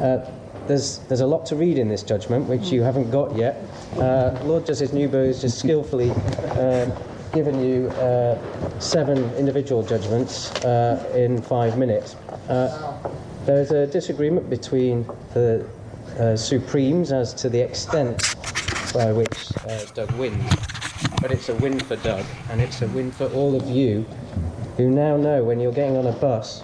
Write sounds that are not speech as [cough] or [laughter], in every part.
Uh, there's, there's a lot to read in this judgment, which you haven't got yet. Uh, Lord Justice Neuberger has just skillfully um, given you uh, seven individual judgments uh, in five minutes. Uh, there's a disagreement between the uh, Supremes as to the extent by which uh, Doug wins. But it's a win for Doug, and it's a win for all of you who now know when you're getting on a bus,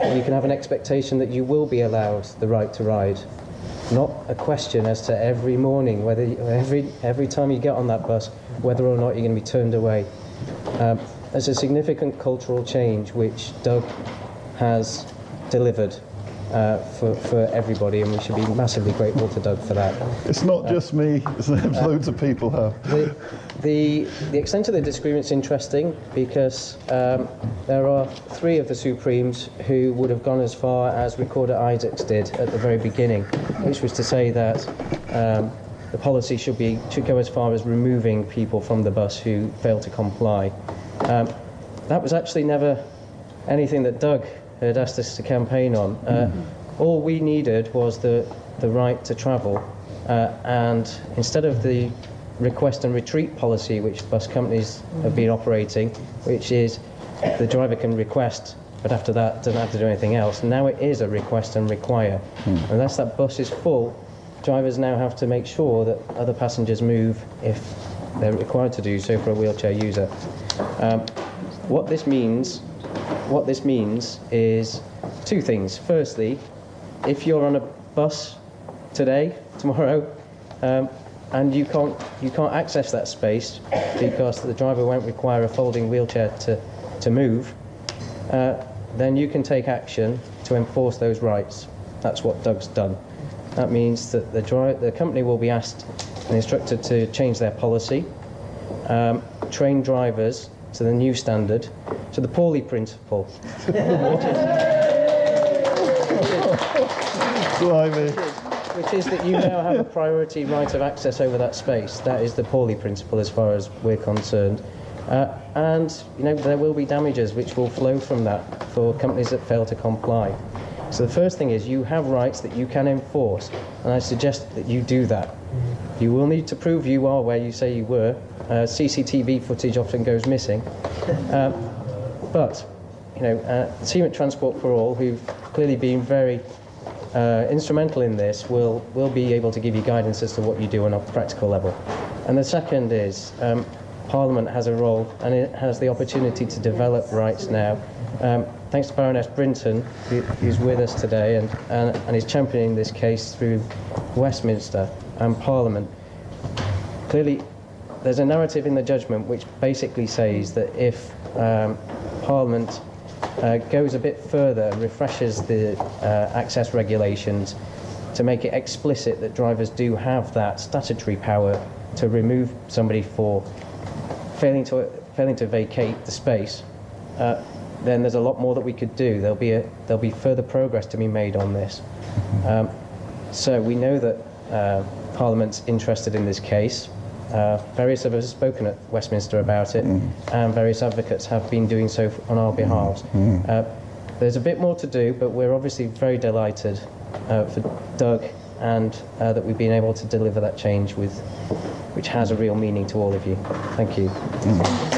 you can have an expectation that you will be allowed the right to ride. Not a question as to every morning, whether you, every every time you get on that bus, whether or not you're going to be turned away. Um, there's a significant cultural change which Doug has delivered uh, for, for everybody, and we should be massively grateful to Doug for that. It's not just me, it's loads of people have. The, the, the extent of the disagreement is interesting because um, there are three of the Supremes who would have gone as far as Recorder Isaacs did at the very beginning, which was to say that um, the policy should, be, should go as far as removing people from the bus who fail to comply. Um, that was actually never anything that Doug had asked us to campaign on. Uh, all we needed was the, the right to travel, uh, and instead of the request and retreat policy which bus companies have been operating, which is the driver can request, but after that doesn't have to do anything else. Now it is a request and require, and unless that bus is full, drivers now have to make sure that other passengers move if they're required to do so for a wheelchair user. Um, what this means what this means is two things. Firstly, if you're on a bus today, [laughs] tomorrow, um, and you can't you can't access that space because the driver won't require a folding wheelchair to to move, uh, then you can take action to enforce those rights. That's what Doug's done. That means that the the company will be asked and instructed to change their policy, um, train drivers to the new standard, to the Paulley principle. [laughs] Which is that you now have a priority right of access over that space. That is the Paulley principle as far as we're concerned. Uh, and you know there will be damages which will flow from that for companies that fail to comply. So the first thing is you have rights that you can enforce, and I suggest that you do that. You will need to prove you are where you say you were. Uh, CCTV footage often goes missing, [laughs] uh, but you know, uh, Team at Transport for All, who've clearly been very uh, instrumental in this, will will be able to give you guidance as to what you do on a practical level. And the second is um, Parliament has a role and it has the opportunity to develop rights now. Um, thanks to Baroness Brinton, who, who's with us today and, and, and is championing this case through Westminster and Parliament. Clearly, there's a narrative in the judgment which basically says that if um, Parliament uh, goes a bit further, refreshes the uh, access regulations to make it explicit that drivers do have that statutory power to remove somebody for failing to failing to vacate the space, uh, then there's a lot more that we could do. There'll be a, there'll be further progress to be made on this. Um, so we know that uh, Parliament's interested in this case. Uh, various of us have spoken at Westminster about it, and various advocates have been doing so on our behalves. Uh, there's a bit more to do, but we're obviously very delighted uh, for Doug and uh, that we've been able to deliver that change with, which has a real meaning to all of you. Thank you. Free